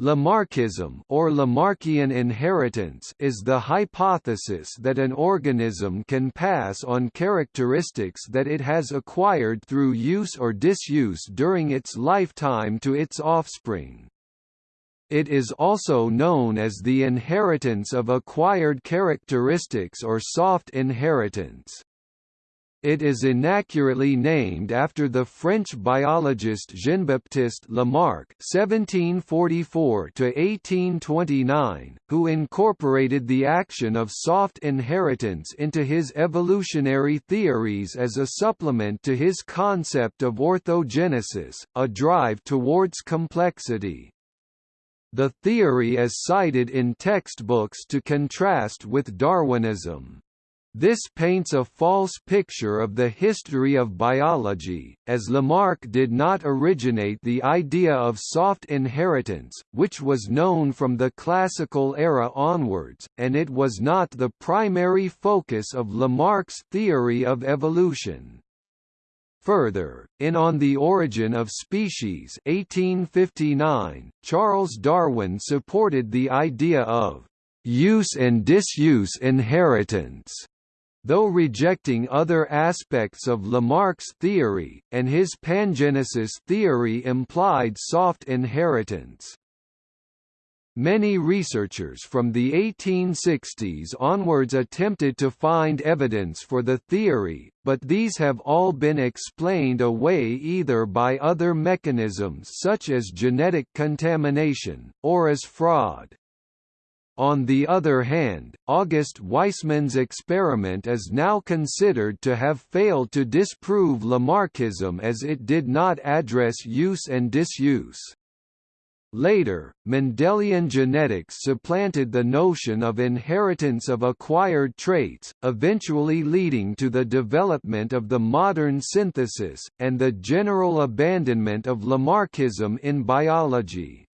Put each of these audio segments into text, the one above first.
Lamarckism or Lamarckian inheritance is the hypothesis that an organism can pass on characteristics that it has acquired through use or disuse during its lifetime to its offspring. It is also known as the inheritance of acquired characteristics or soft inheritance. It is inaccurately named after the French biologist Jean-Baptiste Lamarck (1744–1829), who incorporated the action of soft inheritance into his evolutionary theories as a supplement to his concept of orthogenesis, a drive towards complexity. The theory is cited in textbooks to contrast with Darwinism. This paints a false picture of the history of biology, as Lamarck did not originate the idea of soft inheritance, which was known from the classical era onwards, and it was not the primary focus of Lamarck's theory of evolution. Further, in On the Origin of Species 1859, Charles Darwin supported the idea of use and disuse inheritance though rejecting other aspects of Lamarck's theory, and his pangenesis theory implied soft inheritance. Many researchers from the 1860s onwards attempted to find evidence for the theory, but these have all been explained away either by other mechanisms such as genetic contamination, or as fraud. On the other hand, August Weismann's experiment is now considered to have failed to disprove Lamarckism as it did not address use and disuse. Later, Mendelian genetics supplanted the notion of inheritance of acquired traits, eventually leading to the development of the modern synthesis, and the general abandonment of Lamarckism in biology.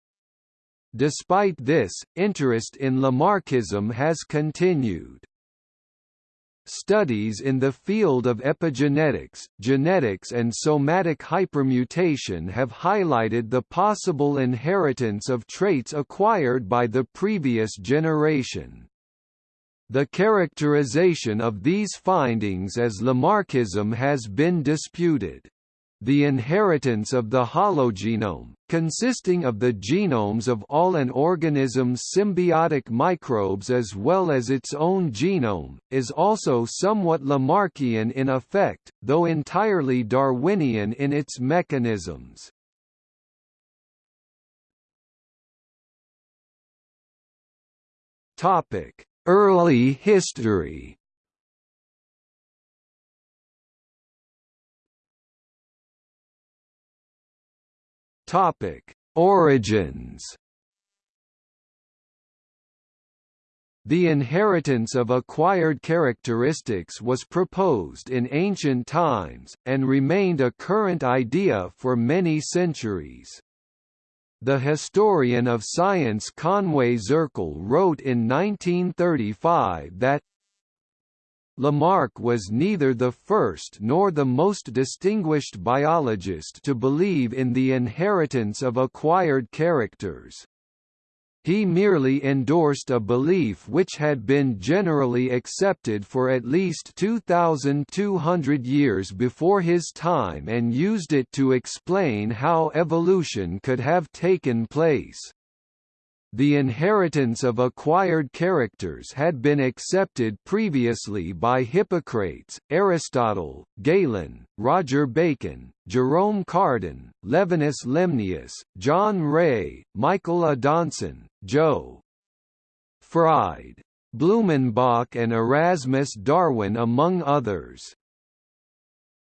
Despite this, interest in Lamarckism has continued. Studies in the field of epigenetics, genetics and somatic hypermutation have highlighted the possible inheritance of traits acquired by the previous generation. The characterization of these findings as Lamarckism has been disputed the inheritance of the hologenome, consisting of the genomes of all an organism's symbiotic microbes as well as its own genome, is also somewhat Lamarckian in effect, though entirely Darwinian in its mechanisms. Early history Topic: Origins. The inheritance of acquired characteristics was proposed in ancient times, and remained a current idea for many centuries. The historian of science Conway Zirkle wrote in 1935 that Lamarck was neither the first nor the most distinguished biologist to believe in the inheritance of acquired characters. He merely endorsed a belief which had been generally accepted for at least 2,200 years before his time and used it to explain how evolution could have taken place. The inheritance of acquired characters had been accepted previously by Hippocrates, Aristotle, Galen, Roger Bacon, Jerome Cardan, Levinus Lemnius, John Ray, Michael Adanson, Joe Fried, Blumenbach and Erasmus Darwin among others.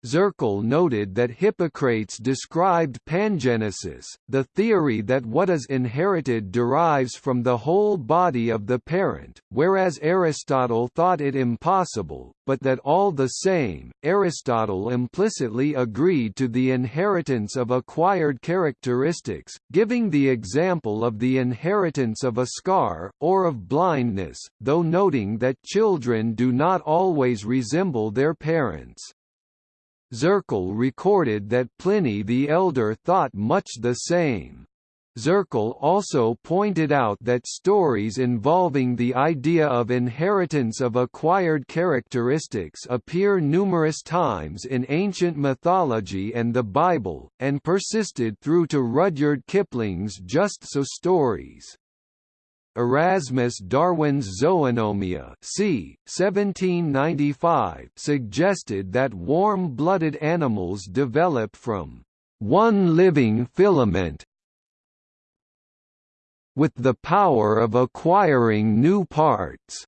Zirkle noted that Hippocrates described pangenesis, the theory that what is inherited derives from the whole body of the parent, whereas Aristotle thought it impossible, but that all the same, Aristotle implicitly agreed to the inheritance of acquired characteristics, giving the example of the inheritance of a scar, or of blindness, though noting that children do not always resemble their parents. Zirkle recorded that Pliny the Elder thought much the same. Zirkle also pointed out that stories involving the idea of inheritance of acquired characteristics appear numerous times in ancient mythology and the Bible, and persisted through to Rudyard Kipling's Just So stories. Erasmus Darwin's Zoonomia c. 1795 suggested that warm-blooded animals develop from one living filament with the power of acquiring new parts.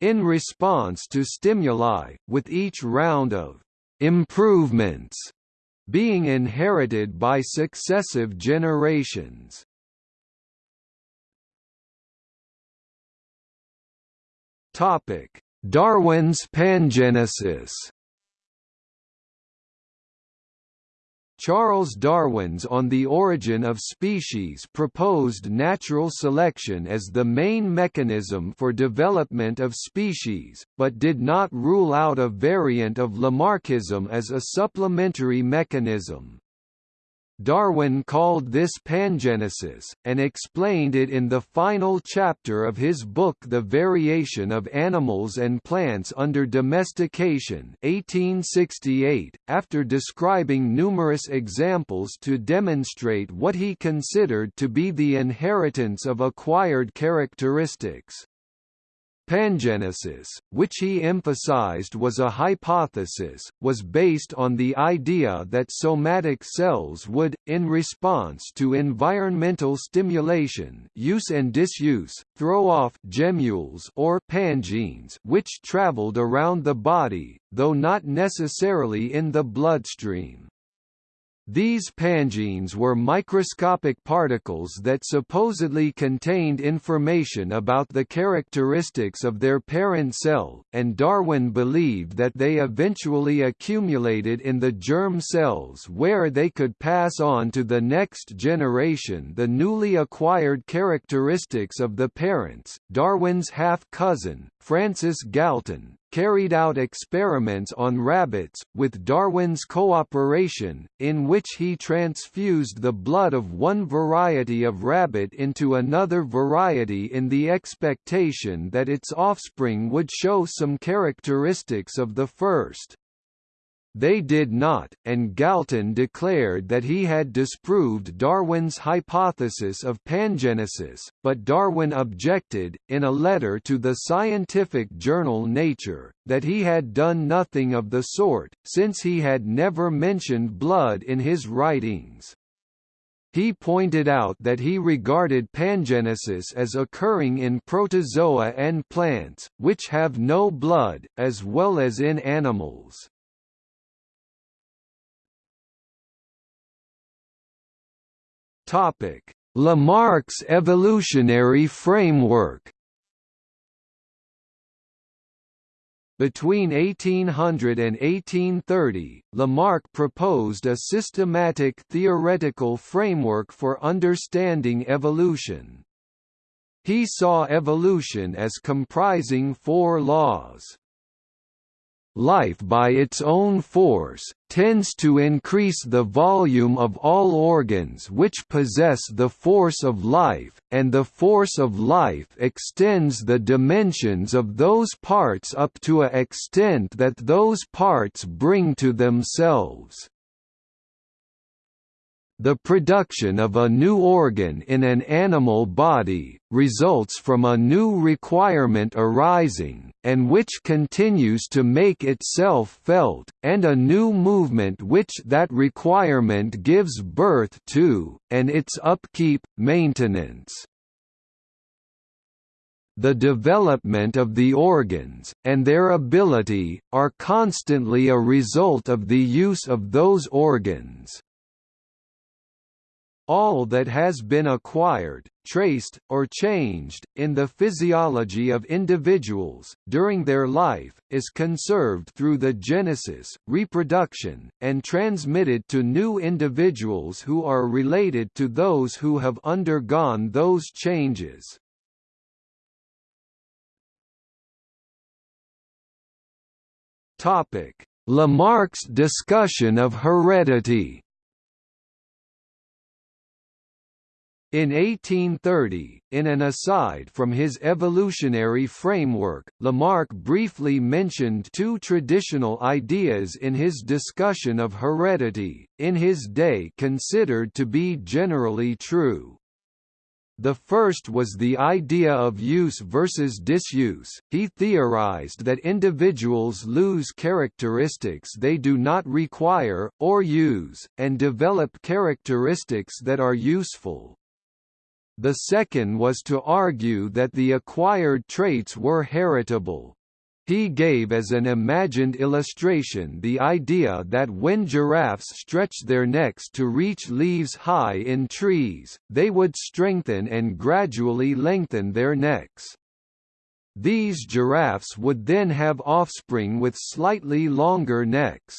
In response to stimuli, with each round of improvements being inherited by successive generations. Topic: Darwin's pangenesis. Charles Darwin's On the Origin of Species proposed natural selection as the main mechanism for development of species, but did not rule out a variant of Lamarckism as a supplementary mechanism. Darwin called this pangenesis, and explained it in the final chapter of his book The Variation of Animals and Plants Under Domestication 1868, after describing numerous examples to demonstrate what he considered to be the inheritance of acquired characteristics. Pangenesis, which he emphasized was a hypothesis, was based on the idea that somatic cells would, in response to environmental stimulation use and disuse, throw off gemmules or pangenes which traveled around the body, though not necessarily in the bloodstream. These pangenes were microscopic particles that supposedly contained information about the characteristics of their parent cell, and Darwin believed that they eventually accumulated in the germ cells where they could pass on to the next generation the newly acquired characteristics of the parents. Darwin's half-cousin, Francis Galton, carried out experiments on rabbits, with Darwin's cooperation, in which he transfused the blood of one variety of rabbit into another variety in the expectation that its offspring would show some characteristics of the first. They did not, and Galton declared that he had disproved Darwin's hypothesis of pangenesis, but Darwin objected, in a letter to the scientific journal Nature, that he had done nothing of the sort, since he had never mentioned blood in his writings. He pointed out that he regarded pangenesis as occurring in protozoa and plants, which have no blood, as well as in animals. Topic: Lamarck's evolutionary framework. Between 1800 and 1830, Lamarck proposed a systematic theoretical framework for understanding evolution. He saw evolution as comprising four laws life by its own force, tends to increase the volume of all organs which possess the force of life, and the force of life extends the dimensions of those parts up to a extent that those parts bring to themselves. The production of a new organ in an animal body, results from a new requirement arising, and which continues to make itself felt, and a new movement which that requirement gives birth to, and its upkeep, maintenance. The development of the organs, and their ability, are constantly a result of the use of those organs. All that has been acquired, traced, or changed, in the physiology of individuals, during their life, is conserved through the genesis, reproduction, and transmitted to new individuals who are related to those who have undergone those changes. Lamarck's discussion of heredity In 1830, in an aside from his evolutionary framework, Lamarck briefly mentioned two traditional ideas in his discussion of heredity, in his day considered to be generally true. The first was the idea of use versus disuse. He theorized that individuals lose characteristics they do not require, or use, and develop characteristics that are useful. The second was to argue that the acquired traits were heritable. He gave as an imagined illustration the idea that when giraffes stretched their necks to reach leaves high in trees, they would strengthen and gradually lengthen their necks. These giraffes would then have offspring with slightly longer necks.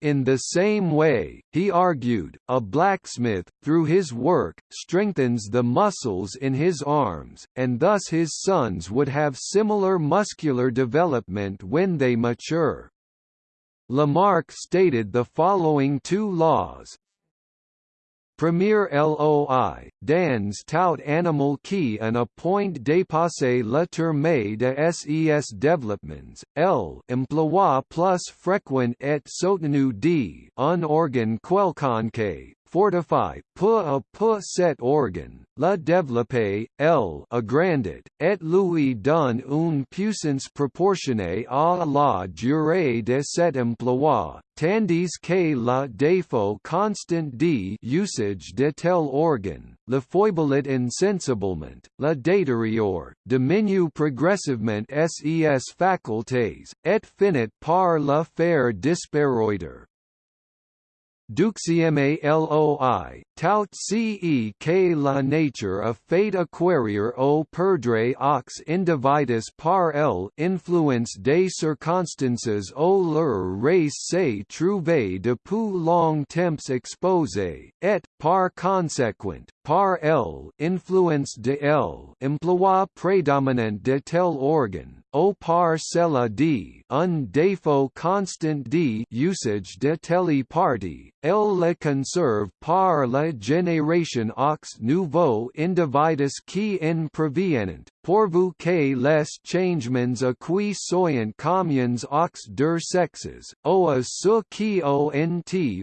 In the same way, he argued, a blacksmith, through his work, strengthens the muscles in his arms, and thus his sons would have similar muscular development when they mature. Lamarck stated the following two laws, Premier LOI, dans tout animal qui en a point dépassé le terme de ses développements, L emploi plus fréquent et soutenu d un organe quelconque, fortify peu à peu cet organ, le développer, L agrandit, et lui donne une puissance proportionnée à la durée de cet emploi, tandis que le défaut constant d usage de tel organ, le foibelit insensiblement, le détériore, diminue progressivement ses facultés, et finit par le faire disparaître. Duxieme loi, tout ce la nature a fait acquérir au perdre aux individus par l influence des circonstances au leur race s'est trouvé depuis long temps exposé, et, par conséquent, par l influence de l emploi prédominant de tel organe, au par cela d un défaut constant d usage de telle partie, elle le conserve par la génération aux nouveaux individus qui en proviennent, pourvu que les changements acquis soyant communs aux deux sexes, ou à ce qui ont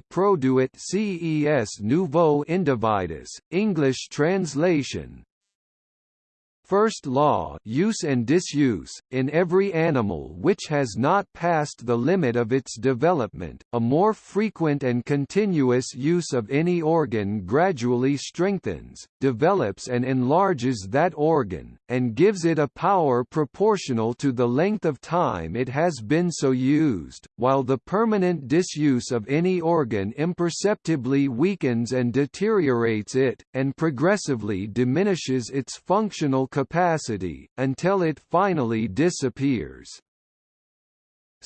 produit ces nouveaux individus. English translation First law use and disuse, in every animal which has not passed the limit of its development, a more frequent and continuous use of any organ gradually strengthens, develops and enlarges that organ, and gives it a power proportional to the length of time it has been so used, while the permanent disuse of any organ imperceptibly weakens and deteriorates it, and progressively diminishes its functional capacity, until it finally disappears.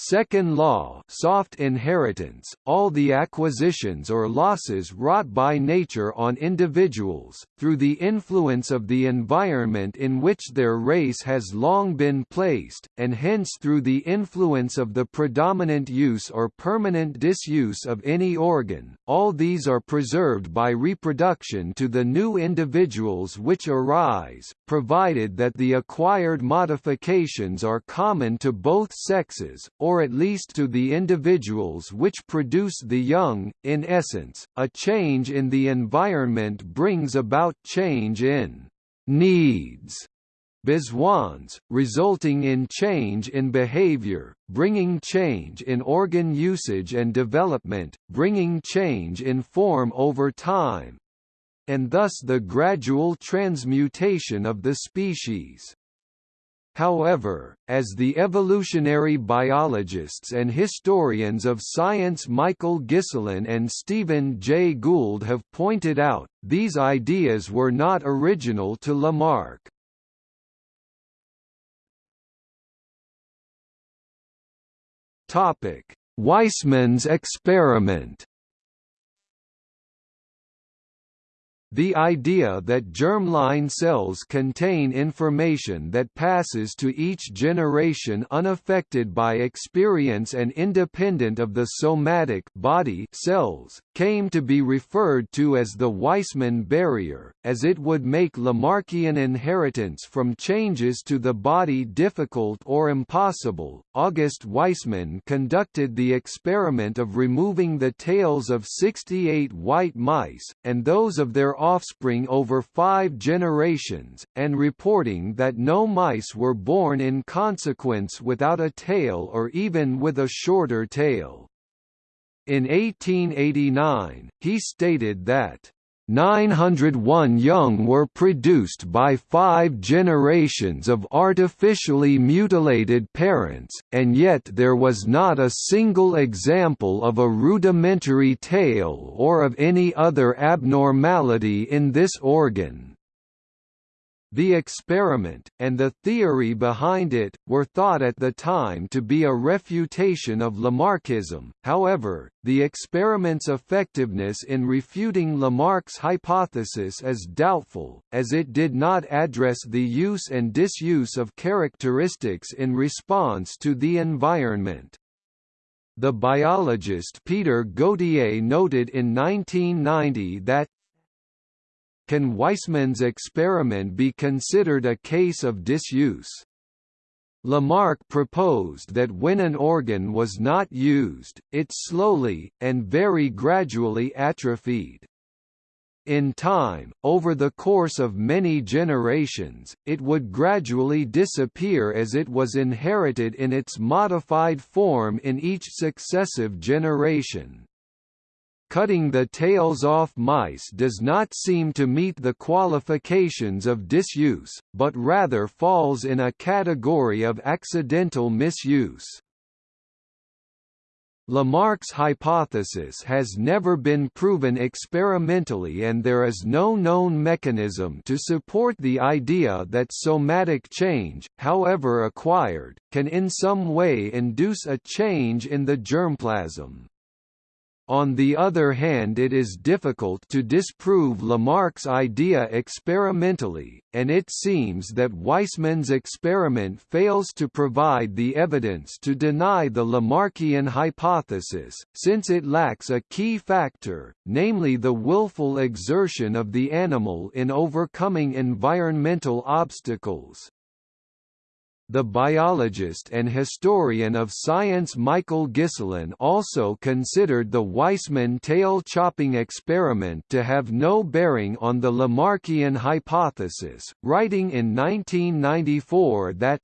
Second law soft inheritance, all the acquisitions or losses wrought by nature on individuals, through the influence of the environment in which their race has long been placed, and hence through the influence of the predominant use or permanent disuse of any organ, all these are preserved by reproduction to the new individuals which arise, provided that the acquired modifications are common to both sexes, or or at least to the individuals which produce the young. In essence, a change in the environment brings about change in needs besoins, resulting in change in behavior, bringing change in organ usage and development, bringing change in form over time, and thus the gradual transmutation of the species. However, as the evolutionary biologists and historians of science Michael Ghiselin and Stephen Jay Gould have pointed out, these ideas were not original to Lamarck. Weismann's experiment The idea that germline cells contain information that passes to each generation unaffected by experience and independent of the somatic body cells, came to be referred to as the Weismann barrier, as it would make Lamarckian inheritance from changes to the body difficult or impossible. August Weismann conducted the experiment of removing the tails of 68 white mice, and those of their offspring over five generations, and reporting that no mice were born in consequence without a tail or even with a shorter tail. In 1889, he stated that 901 young were produced by five generations of artificially mutilated parents, and yet there was not a single example of a rudimentary tail or of any other abnormality in this organ. The experiment, and the theory behind it, were thought at the time to be a refutation of Lamarckism, however, the experiment's effectiveness in refuting Lamarck's hypothesis is doubtful, as it did not address the use and disuse of characteristics in response to the environment. The biologist Peter Gauthier noted in 1990 that can Weismann's experiment be considered a case of disuse? Lamarck proposed that when an organ was not used, it slowly, and very gradually atrophied. In time, over the course of many generations, it would gradually disappear as it was inherited in its modified form in each successive generation. Cutting the tails off mice does not seem to meet the qualifications of disuse, but rather falls in a category of accidental misuse. Lamarck's hypothesis has never been proven experimentally and there is no known mechanism to support the idea that somatic change, however acquired, can in some way induce a change in the germplasm. On the other hand it is difficult to disprove Lamarck's idea experimentally, and it seems that Weismann's experiment fails to provide the evidence to deny the Lamarckian hypothesis, since it lacks a key factor, namely the willful exertion of the animal in overcoming environmental obstacles. The biologist and historian of science Michael Ghiselin also considered the Weismann tail chopping experiment to have no bearing on the Lamarckian hypothesis, writing in 1994 that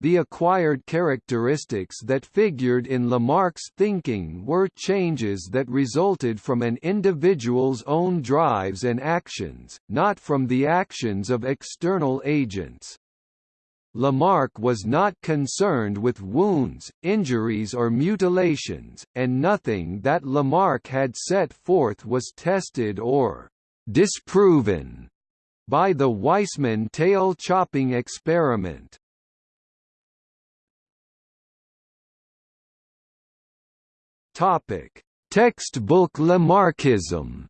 the acquired characteristics that figured in Lamarck's thinking were changes that resulted from an individual's own drives and actions, not from the actions of external agents. Lamarck was not concerned with wounds, injuries or mutilations, and nothing that Lamarck had set forth was tested or disproven by the Weismann tail chopping experiment. Textbook Lamarckism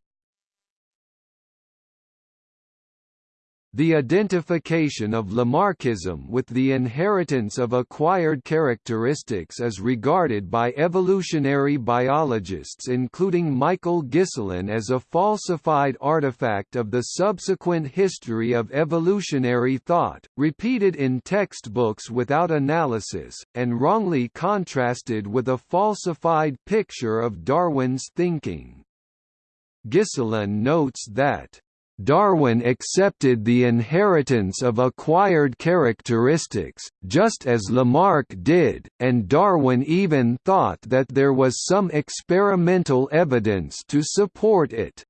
The identification of Lamarckism with the inheritance of acquired characteristics is regarded by evolutionary biologists including Michael Ghiselin as a falsified artifact of the subsequent history of evolutionary thought, repeated in textbooks without analysis, and wrongly contrasted with a falsified picture of Darwin's thinking. Ghiselin notes that Darwin accepted the inheritance of acquired characteristics, just as Lamarck did, and Darwin even thought that there was some experimental evidence to support it.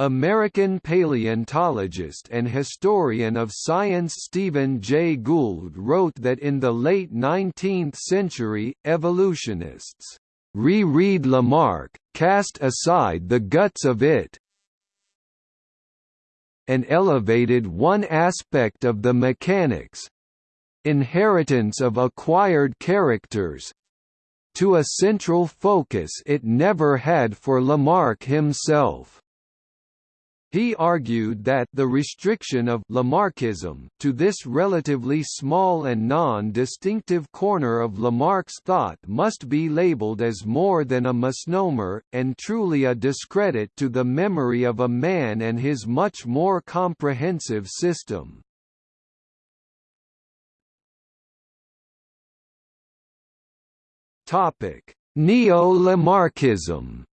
American paleontologist and historian of science Stephen Jay Gould wrote that in the late 19th century, evolutionists re-read Lamarck, cast aside the guts of it, and elevated one aspect of the mechanics—inheritance of acquired characters—to a central focus it never had for Lamarck himself. He argued that the restriction of Lamarckism to this relatively small and non-distinctive corner of Lamarck's thought must be labeled as more than a misnomer, and truly a discredit to the memory of a man and his much more comprehensive system. Neo-Lamarckism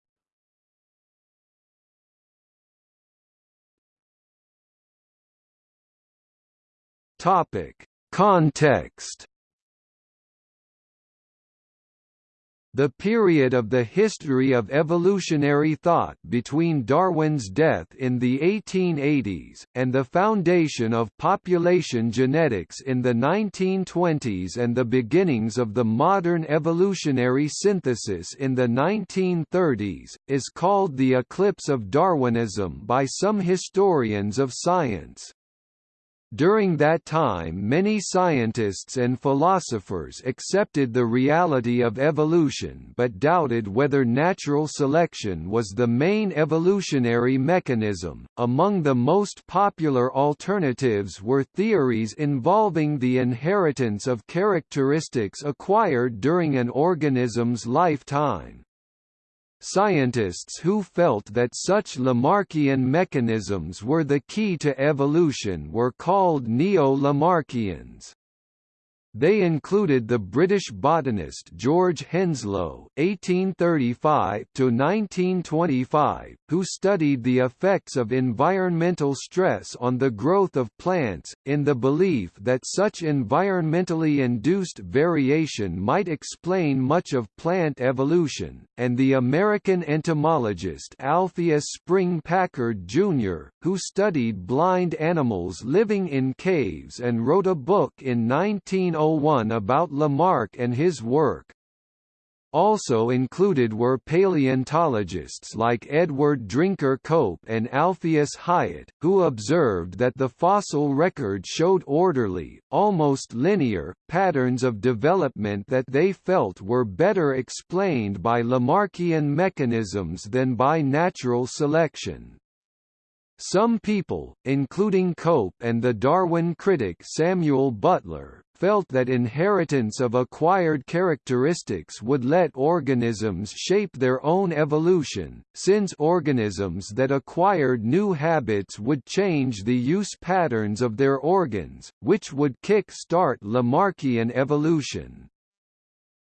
Topic: Context The period of the history of evolutionary thought between Darwin's death in the 1880s, and the foundation of population genetics in the 1920s and the beginnings of the modern evolutionary synthesis in the 1930s, is called the eclipse of Darwinism by some historians of science. During that time many scientists and philosophers accepted the reality of evolution but doubted whether natural selection was the main evolutionary mechanism. Among the most popular alternatives were theories involving the inheritance of characteristics acquired during an organism's lifetime. Scientists who felt that such Lamarckian mechanisms were the key to evolution were called Neo-Lamarckians. They included the British botanist George Henslow (1835–1925), who studied the effects of environmental stress on the growth of plants, in the belief that such environmentally induced variation might explain much of plant evolution, and the American entomologist Alpheus Spring Packard Jr., who studied blind animals living in caves and wrote a book in 19 1901 about Lamarck and his work. Also included were paleontologists like Edward Drinker Cope and Alpheus Hyatt, who observed that the fossil record showed orderly, almost linear, patterns of development that they felt were better explained by Lamarckian mechanisms than by natural selection. Some people, including Cope and the Darwin critic Samuel Butler, felt that inheritance of acquired characteristics would let organisms shape their own evolution, since organisms that acquired new habits would change the use patterns of their organs, which would kick-start Lamarckian evolution.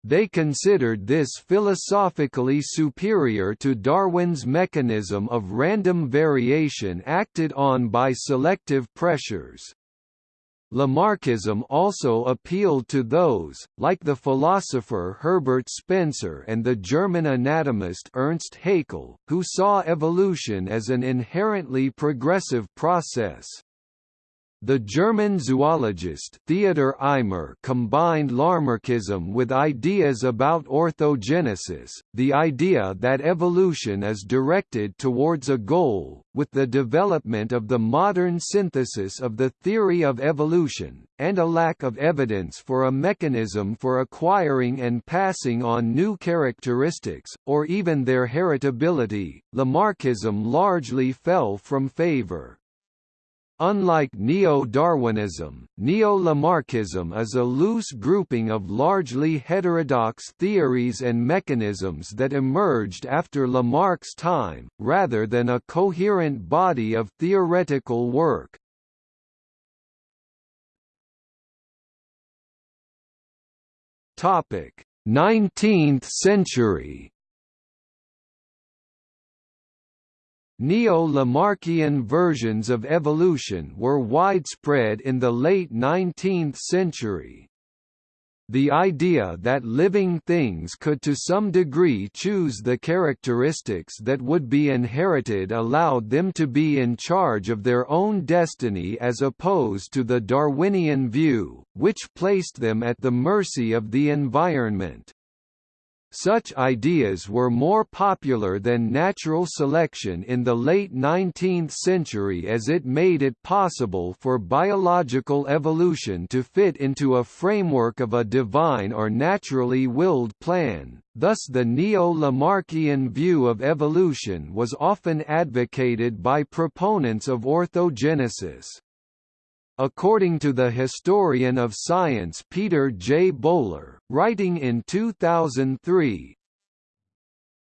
They considered this philosophically superior to Darwin's mechanism of random variation acted on by selective pressures. Lamarckism also appealed to those, like the philosopher Herbert Spencer and the German anatomist Ernst Haeckel, who saw evolution as an inherently progressive process. The German zoologist Theodor Eimer combined Lamarckism with ideas about orthogenesis, the idea that evolution is directed towards a goal, with the development of the modern synthesis of the theory of evolution, and a lack of evidence for a mechanism for acquiring and passing on new characteristics, or even their heritability. Lamarckism largely fell from favor. Unlike Neo-Darwinism, Neo-Lamarckism is a loose grouping of largely heterodox theories and mechanisms that emerged after Lamarck's time, rather than a coherent body of theoretical work. Topic: 19th century Neo-Lamarckian versions of evolution were widespread in the late 19th century. The idea that living things could to some degree choose the characteristics that would be inherited allowed them to be in charge of their own destiny as opposed to the Darwinian view, which placed them at the mercy of the environment. Such ideas were more popular than natural selection in the late 19th century as it made it possible for biological evolution to fit into a framework of a divine or naturally willed plan. Thus the neo-Lamarckian view of evolution was often advocated by proponents of orthogenesis. According to the historian of science Peter J. Bowler, writing in 2003,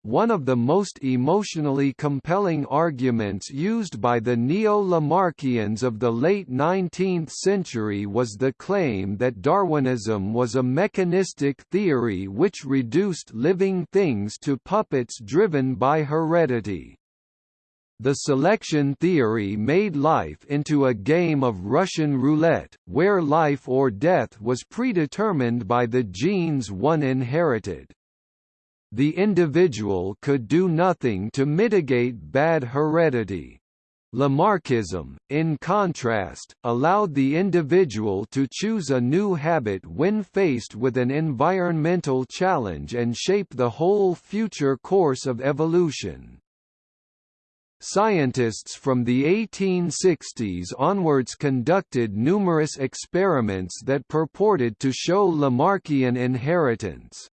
one of the most emotionally compelling arguments used by the neo-Lamarckians of the late 19th century was the claim that Darwinism was a mechanistic theory which reduced living things to puppets driven by heredity. The selection theory made life into a game of Russian roulette, where life or death was predetermined by the genes one inherited. The individual could do nothing to mitigate bad heredity. Lamarckism, in contrast, allowed the individual to choose a new habit when faced with an environmental challenge and shape the whole future course of evolution. Scientists from the 1860s onwards conducted numerous experiments that purported to show Lamarckian inheritance.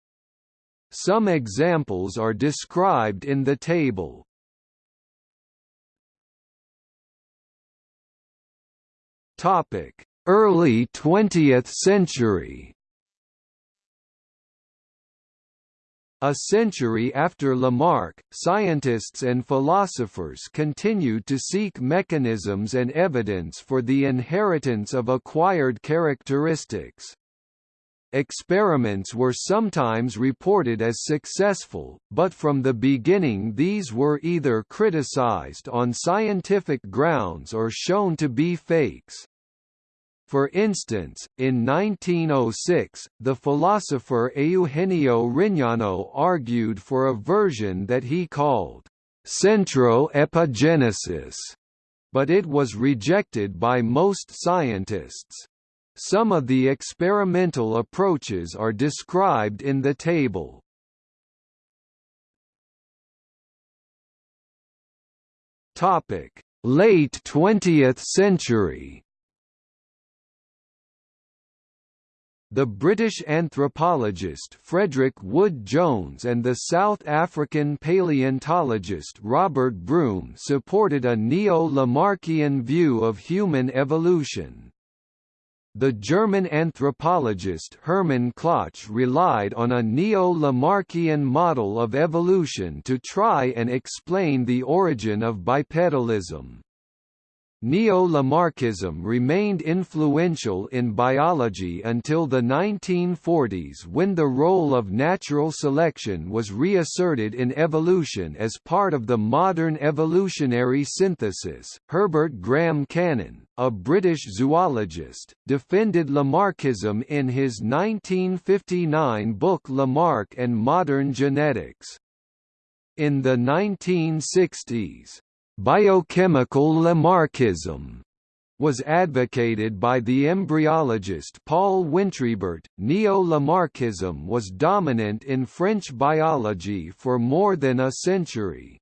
Some examples are described in the table. Early 20th century A century after Lamarck, scientists and philosophers continued to seek mechanisms and evidence for the inheritance of acquired characteristics. Experiments were sometimes reported as successful, but from the beginning these were either criticized on scientific grounds or shown to be fakes. For instance, in 1906, the philosopher Eugenio Rignano argued for a version that he called centroepigenesis, but it was rejected by most scientists. Some of the experimental approaches are described in the table. Late 20th century The British anthropologist Frederick Wood Jones and the South African paleontologist Robert Broom supported a neo-Lamarckian view of human evolution. The German anthropologist Hermann Klaatsch relied on a neo-Lamarckian model of evolution to try and explain the origin of bipedalism. Neo-Lamarckism remained influential in biology until the 1940s when the role of natural selection was reasserted in evolution as part of the modern evolutionary synthesis. Herbert Graham Cannon, a British zoologist, defended Lamarckism in his 1959 book Lamarck and Modern Genetics. In the 1960s, Biochemical Lamarckism was advocated by the embryologist Paul Wintrebert. Neo-Lamarckism was dominant in French biology for more than a century.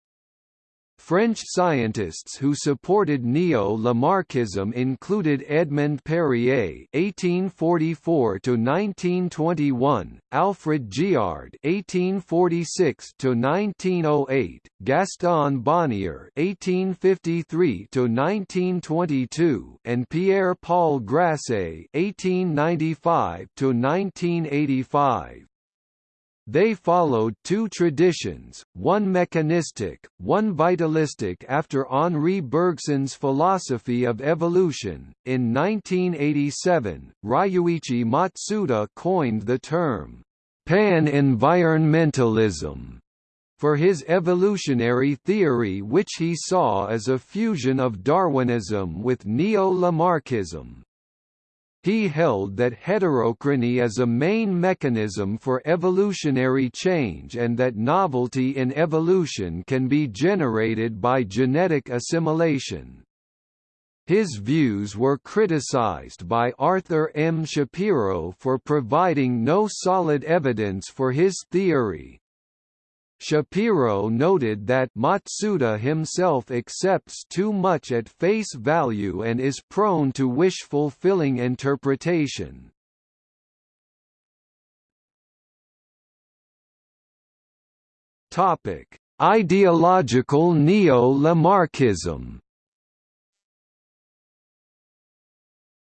French scientists who supported neo-Lamarckism included Edmond Perrier (1844–1921), Alfred Giard (1846–1908), Gaston Bonnier (1853–1922), and Pierre-Paul Grassé (1895–1985). They followed two traditions, one mechanistic, one vitalistic after Henri Bergson's philosophy of evolution. In 1987, Ryuichi Matsuda coined the term, pan-environmentalism, for his evolutionary theory which he saw as a fusion of Darwinism with neo-Lamarckism. He held that heterochrony is a main mechanism for evolutionary change and that novelty in evolution can be generated by genetic assimilation. His views were criticized by Arthur M. Shapiro for providing no solid evidence for his theory. Shapiro noted that Matsuda himself accepts too much at face value and is prone to wish-fulfilling interpretation. Ideological neo-Lamarckism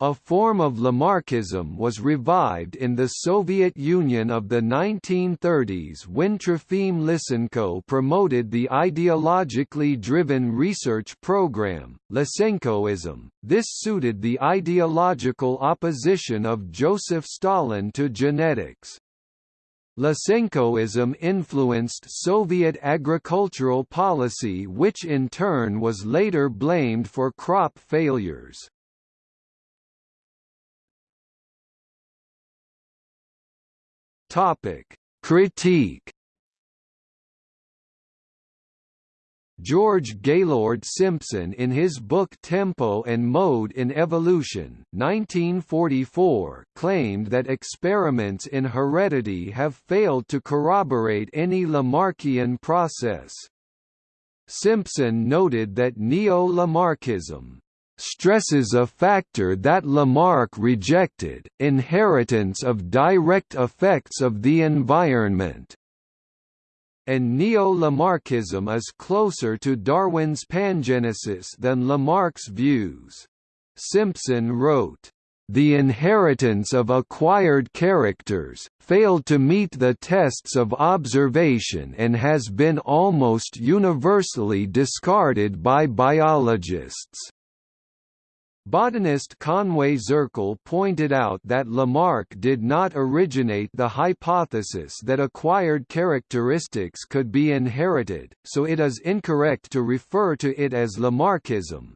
A form of Lamarckism was revived in the Soviet Union of the 1930s when Trofim Lysenko promoted the ideologically driven research program, Lysenkoism. This suited the ideological opposition of Joseph Stalin to genetics. Lysenkoism influenced Soviet agricultural policy which in turn was later blamed for crop failures. Topic: Critique. George Gaylord Simpson in his book Tempo and Mode in Evolution 1944 claimed that experiments in heredity have failed to corroborate any Lamarckian process. Simpson noted that neo-Lamarckism stresses a factor that Lamarck rejected, inheritance of direct effects of the environment. And neo-Lamarckism is closer to Darwin's pangenesis than Lamarck's views. Simpson wrote, the inheritance of acquired characters, failed to meet the tests of observation and has been almost universally discarded by biologists. Botanist Conway Zirkle pointed out that Lamarck did not originate the hypothesis that acquired characteristics could be inherited, so it is incorrect to refer to it as Lamarckism.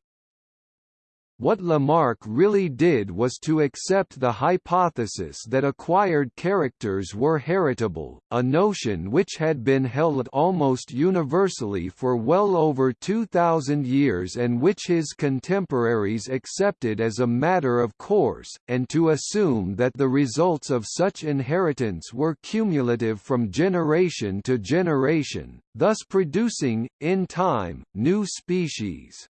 What Lamarck really did was to accept the hypothesis that acquired characters were heritable, a notion which had been held almost universally for well over 2,000 years and which his contemporaries accepted as a matter of course, and to assume that the results of such inheritance were cumulative from generation to generation, thus producing, in time, new species.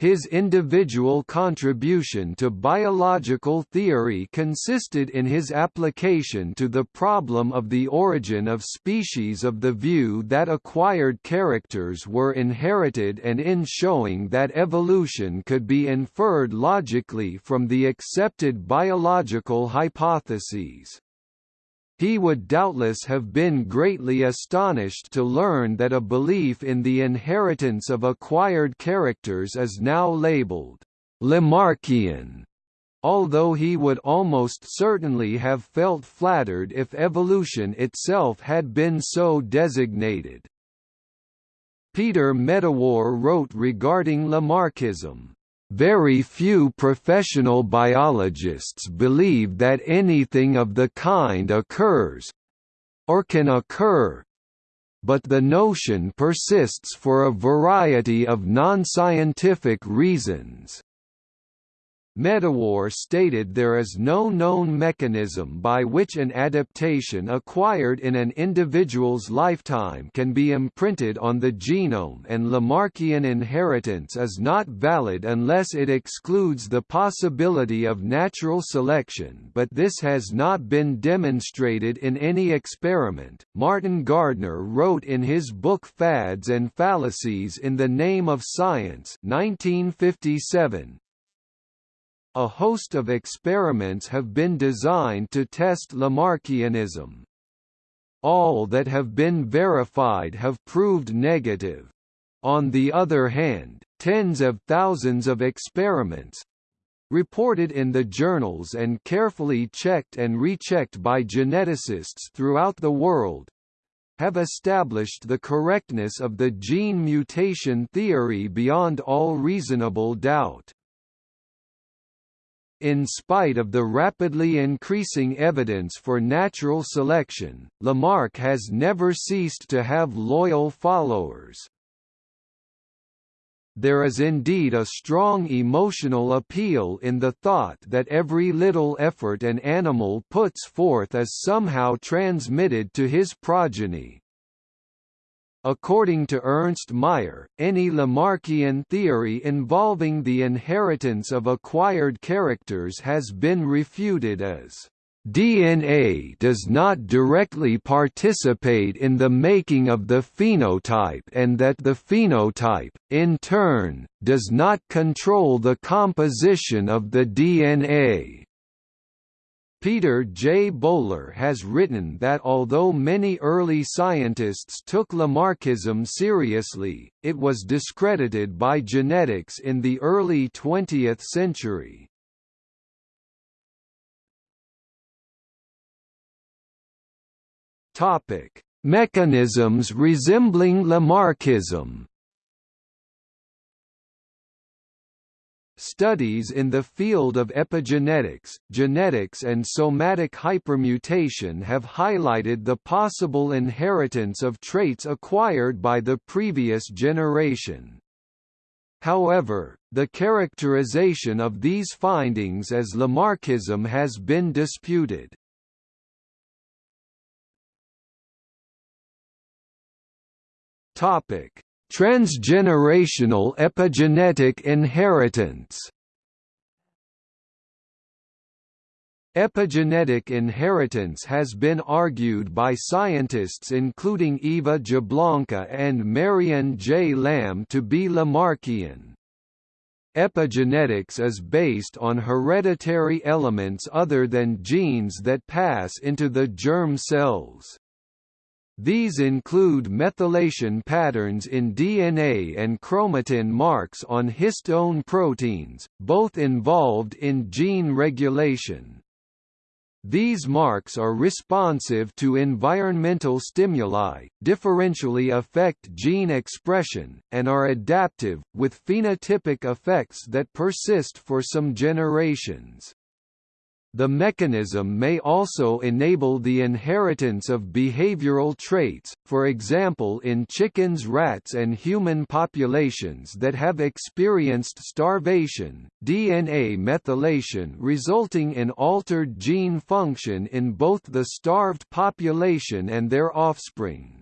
His individual contribution to biological theory consisted in his application to the problem of the origin of species of the view that acquired characters were inherited and in showing that evolution could be inferred logically from the accepted biological hypotheses. He would doubtless have been greatly astonished to learn that a belief in the inheritance of acquired characters is now labeled Lamarckian, although he would almost certainly have felt flattered if evolution itself had been so designated. Peter Medawar wrote regarding Lamarckism, very few professional biologists believe that anything of the kind occurs—or can occur, but the notion persists for a variety of non-scientific reasons. Medawar stated there is no known mechanism by which an adaptation acquired in an individual's lifetime can be imprinted on the genome and Lamarckian inheritance is not valid unless it excludes the possibility of natural selection but this has not been demonstrated in any experiment. Martin Gardner wrote in his book Fads and Fallacies in the Name of Science 1957, a host of experiments have been designed to test Lamarckianism. All that have been verified have proved negative. On the other hand, tens of thousands of experiments, reported in the journals and carefully checked and rechecked by geneticists throughout the world, have established the correctness of the gene mutation theory beyond all reasonable doubt. In spite of the rapidly increasing evidence for natural selection, Lamarck has never ceased to have loyal followers. there is indeed a strong emotional appeal in the thought that every little effort an animal puts forth is somehow transmitted to his progeny. According to Ernst Mayr, any Lamarckian theory involving the inheritance of acquired characters has been refuted as DNA does not directly participate in the making of the phenotype and that the phenotype, in turn, does not control the composition of the DNA. Peter J. Bowler has written that although many early scientists took Lamarckism seriously, it was discredited by genetics in the early 20th century. Mechanisms resembling Lamarckism. Studies in the field of epigenetics, genetics and somatic hypermutation have highlighted the possible inheritance of traits acquired by the previous generation. However, the characterization of these findings as Lamarckism has been disputed. Topic: Transgenerational epigenetic inheritance. Epigenetic inheritance has been argued by scientists including Eva Jablonka and Marion J. Lamb to be Lamarckian. Epigenetics is based on hereditary elements other than genes that pass into the germ cells. These include methylation patterns in DNA and chromatin marks on histone proteins, both involved in gene regulation. These marks are responsive to environmental stimuli, differentially affect gene expression, and are adaptive, with phenotypic effects that persist for some generations. The mechanism may also enable the inheritance of behavioral traits, for example in chickens rats and human populations that have experienced starvation, DNA methylation resulting in altered gene function in both the starved population and their offspring.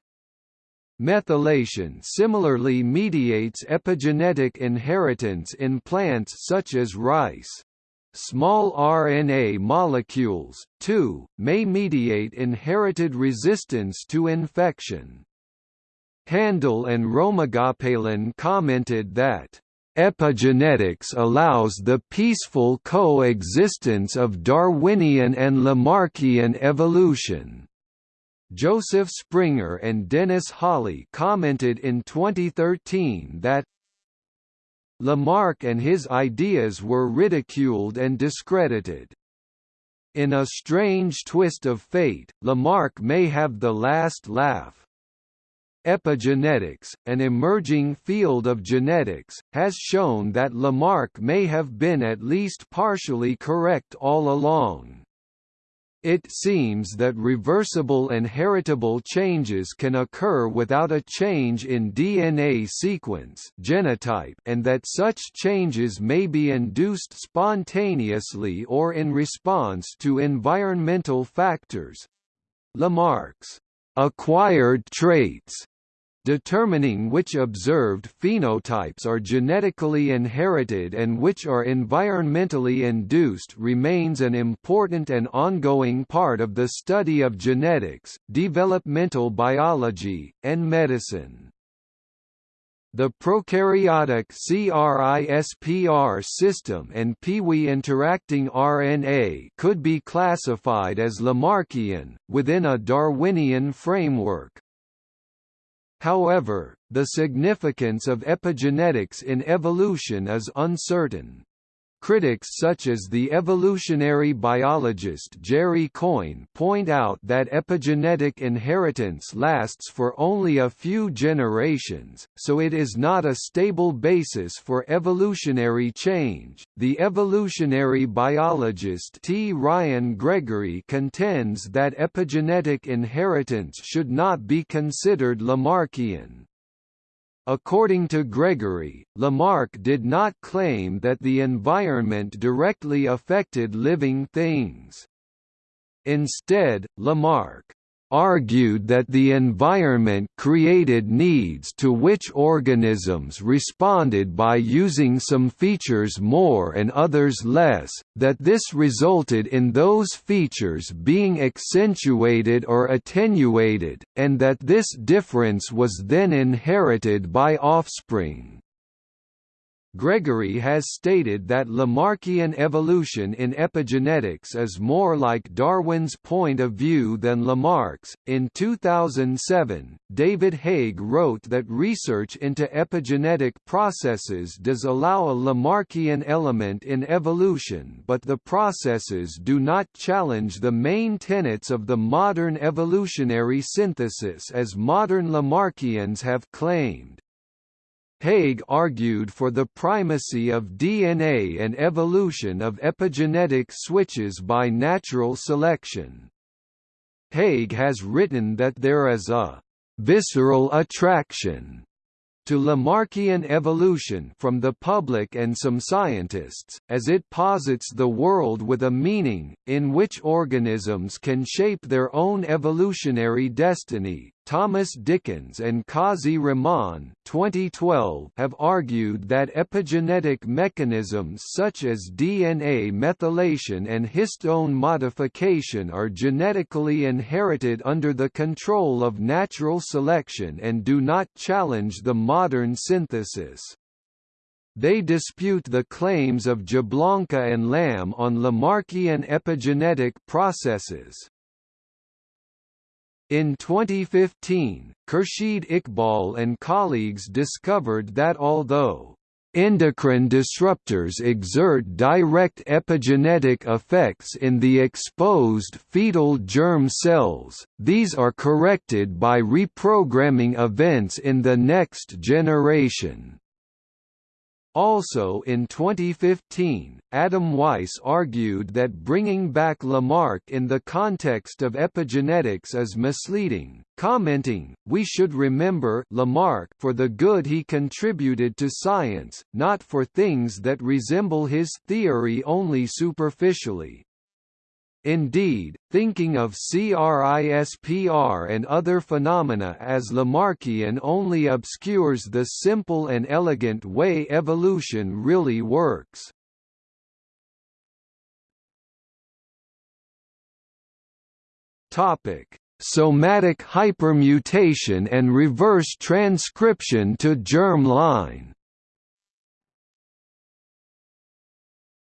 Methylation similarly mediates epigenetic inheritance in plants such as rice. Small RNA molecules, too, may mediate inherited resistance to infection. Handel and Ramagopalan commented that Epigenetics allows the peaceful coexistence of Darwinian and Lamarckian evolution. Joseph Springer and Dennis Holley commented in 2013 that Lamarck and his ideas were ridiculed and discredited. In a strange twist of fate, Lamarck may have the last laugh. Epigenetics, an emerging field of genetics, has shown that Lamarck may have been at least partially correct all along. It seems that reversible and heritable changes can occur without a change in DNA sequence genotype and that such changes may be induced spontaneously or in response to environmental factors. Lamarck's acquired traits determining which observed phenotypes are genetically inherited and which are environmentally induced remains an important and ongoing part of the study of genetics, developmental biology, and medicine. The prokaryotic CRISPR system and Piwi interacting RNA could be classified as Lamarckian, within a Darwinian framework. However, the significance of epigenetics in evolution is uncertain. Critics such as the evolutionary biologist Jerry Coyne point out that epigenetic inheritance lasts for only a few generations, so it is not a stable basis for evolutionary change. The evolutionary biologist T. Ryan Gregory contends that epigenetic inheritance should not be considered Lamarckian. According to Gregory, Lamarck did not claim that the environment directly affected living things. Instead, Lamarck argued that the environment created needs to which organisms responded by using some features more and others less, that this resulted in those features being accentuated or attenuated, and that this difference was then inherited by offspring. Gregory has stated that Lamarckian evolution in epigenetics is more like Darwin's point of view than Lamarck's. In 2007, David Haig wrote that research into epigenetic processes does allow a Lamarckian element in evolution, but the processes do not challenge the main tenets of the modern evolutionary synthesis as modern Lamarckians have claimed. Haig argued for the primacy of DNA and evolution of epigenetic switches by natural selection. Haig has written that there is a «visceral attraction» to Lamarckian evolution from the public and some scientists, as it posits the world with a meaning, in which organisms can shape their own evolutionary destiny. Thomas Dickins and Qazi Rahman 2012 have argued that epigenetic mechanisms such as DNA methylation and histone modification are genetically inherited under the control of natural selection and do not challenge the modern synthesis. They dispute the claims of Jablonka and Lamb on Lamarckian epigenetic processes. In 2015, Khurshid Iqbal and colleagues discovered that although endocrine disruptors exert direct epigenetic effects in the exposed fetal germ cells, these are corrected by reprogramming events in the next generation. Also in 2015, Adam Weiss argued that bringing back Lamarck in the context of epigenetics is misleading, commenting, we should remember Lamarck for the good he contributed to science, not for things that resemble his theory only superficially. Indeed, thinking of CRISPR and other phenomena as Lamarckian only obscures the simple and elegant way evolution really works. Topic: Somatic hypermutation and reverse transcription to germ line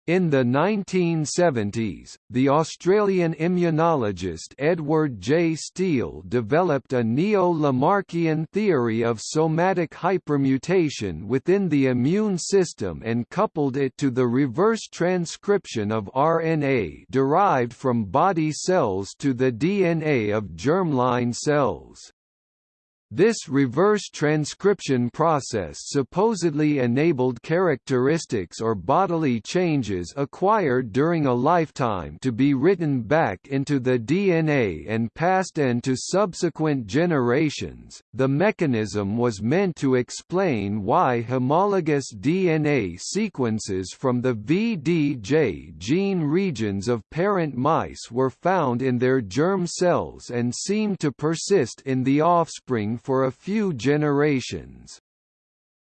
In the 1970s, the Australian immunologist Edward J. Steele developed a neo-Lamarckian theory of somatic hypermutation within the immune system and coupled it to the reverse transcription of RNA derived from body cells to the DNA of germline cells. This reverse transcription process supposedly enabled characteristics or bodily changes acquired during a lifetime to be written back into the DNA and passed on to subsequent generations. The mechanism was meant to explain why homologous DNA sequences from the VDJ gene regions of parent mice were found in their germ cells and seemed to persist in the offspring for a few generations.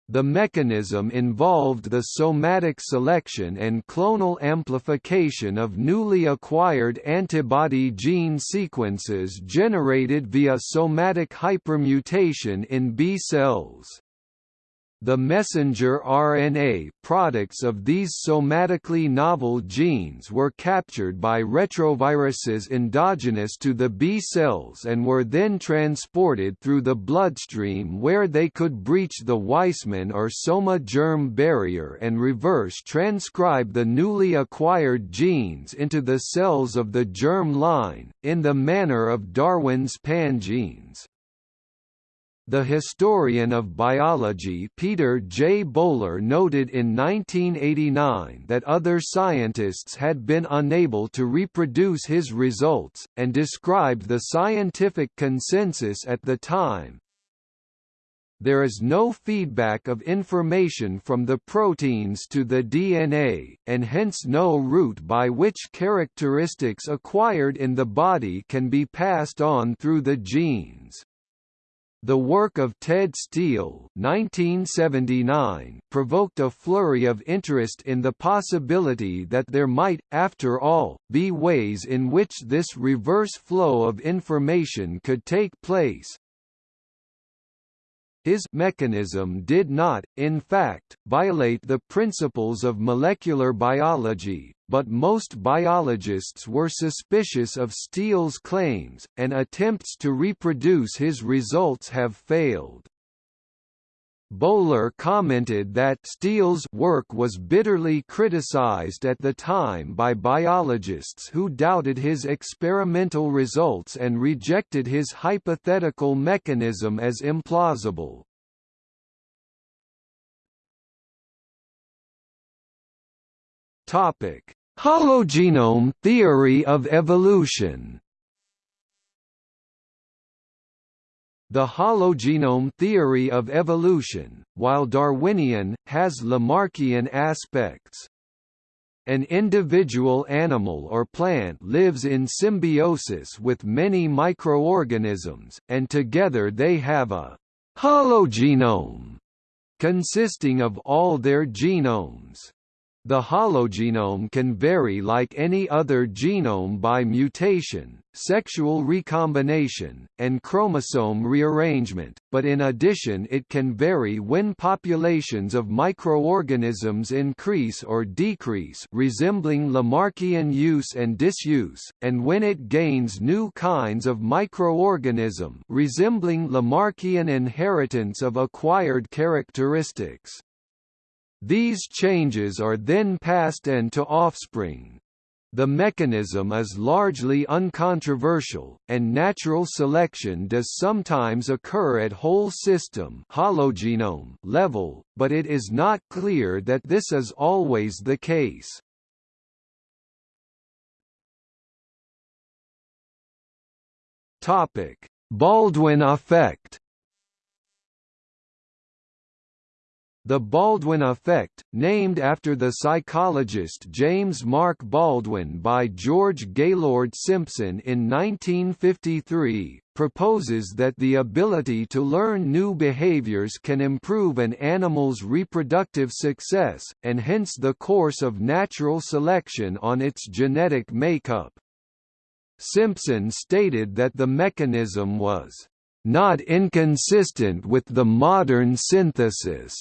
The mechanism involved the somatic selection and clonal amplification of newly acquired antibody gene sequences generated via somatic hypermutation in B cells. The messenger RNA products of these somatically novel genes were captured by retroviruses endogenous to the B cells and were then transported through the bloodstream where they could breach the Weismann or soma germ barrier and reverse transcribe the newly acquired genes into the cells of the germ line, in the manner of Darwin's pangenes. The historian of biology Peter J. Bowler noted in 1989 that other scientists had been unable to reproduce his results, and described the scientific consensus at the time, there is no feedback of information from the proteins to the DNA, and hence no route by which characteristics acquired in the body can be passed on through the genes. The work of Ted Steele 1979 provoked a flurry of interest in the possibility that there might, after all, be ways in which this reverse flow of information could take place, his mechanism did not, in fact, violate the principles of molecular biology, but most biologists were suspicious of Steele's claims, and attempts to reproduce his results have failed. Bowler commented that Steele's work was bitterly criticized at the time by biologists who doubted his experimental results and rejected his hypothetical mechanism as implausible. Topic: Hologenome theory of evolution. The hologenome theory of evolution, while Darwinian, has Lamarckian aspects. An individual animal or plant lives in symbiosis with many microorganisms, and together they have a hologenome consisting of all their genomes. The hologenome can vary like any other genome by mutation, sexual recombination, and chromosome rearrangement, but in addition it can vary when populations of microorganisms increase or decrease resembling Lamarckian use and disuse, and when it gains new kinds of microorganism resembling Lamarckian inheritance of acquired characteristics. These changes are then passed on to offspring. The mechanism is largely uncontroversial, and natural selection does sometimes occur at whole system hologenome level, but it is not clear that this is always the case. Baldwin effect The Baldwin effect, named after the psychologist James Mark Baldwin by George Gaylord Simpson in 1953, proposes that the ability to learn new behaviors can improve an animal's reproductive success, and hence the course of natural selection on its genetic makeup. Simpson stated that the mechanism was not inconsistent with the modern synthesis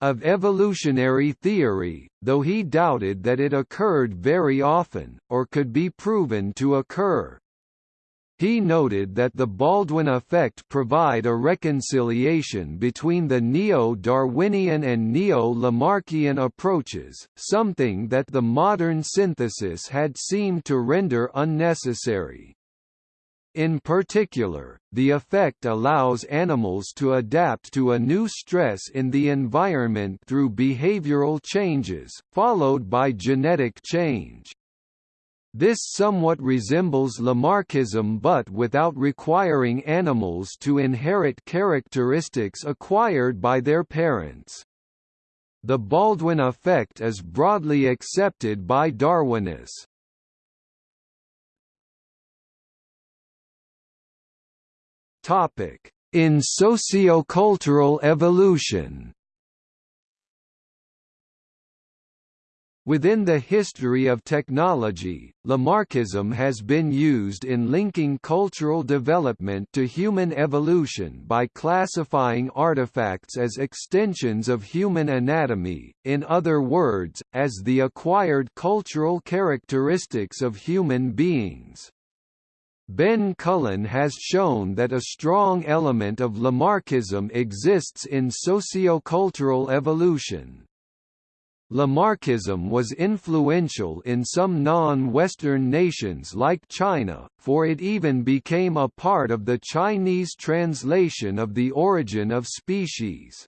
of evolutionary theory, though he doubted that it occurred very often, or could be proven to occur. He noted that the Baldwin effect provide a reconciliation between the neo-Darwinian and neo-Lamarckian approaches, something that the modern synthesis had seemed to render unnecessary. In particular, the effect allows animals to adapt to a new stress in the environment through behavioral changes, followed by genetic change. This somewhat resembles Lamarckism but without requiring animals to inherit characteristics acquired by their parents. The Baldwin effect is broadly accepted by Darwinists. Topic: In sociocultural evolution. Within the history of technology, Lamarckism has been used in linking cultural development to human evolution by classifying artifacts as extensions of human anatomy, in other words, as the acquired cultural characteristics of human beings. Ben Cullen has shown that a strong element of Lamarckism exists in sociocultural evolution. Lamarckism was influential in some non-Western nations like China, for it even became a part of the Chinese translation of The Origin of Species.